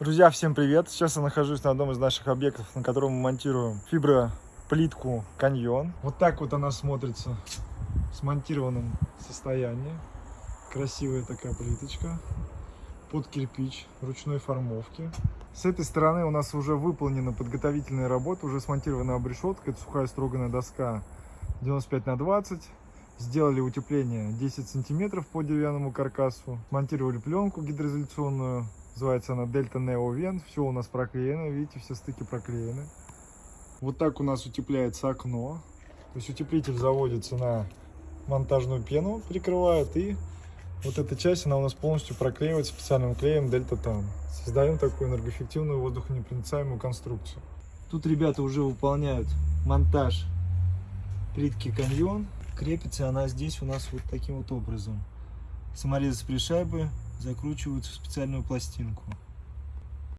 Друзья, всем привет! Сейчас я нахожусь на одном из наших объектов, на котором мы монтируем фиброплитку каньон. Вот так вот она смотрится в смонтированном состоянии. Красивая такая плиточка под кирпич ручной формовки. С этой стороны у нас уже выполнена подготовительная работа, уже смонтирована обрешетка, это сухая строганная доска 95 на 20. Сделали утепление 10 сантиметров по деревянному каркасу, монтировали пленку гидроизоляционную, называется она Delta Neo Vent, все у нас проклеено, видите, все стыки проклеены. Вот так у нас утепляется окно, то есть утеплитель заводится на монтажную пену, прикрывает и вот эта часть, она у нас полностью проклеивается специальным клеем Delta Tan. Создаем такую энергоэффективную воздухонепроницаемую конструкцию. Тут ребята уже выполняют монтаж плитки каньон. Крепится она здесь у нас вот таким вот образом. Саморезы с пришайбы закручиваются в специальную пластинку.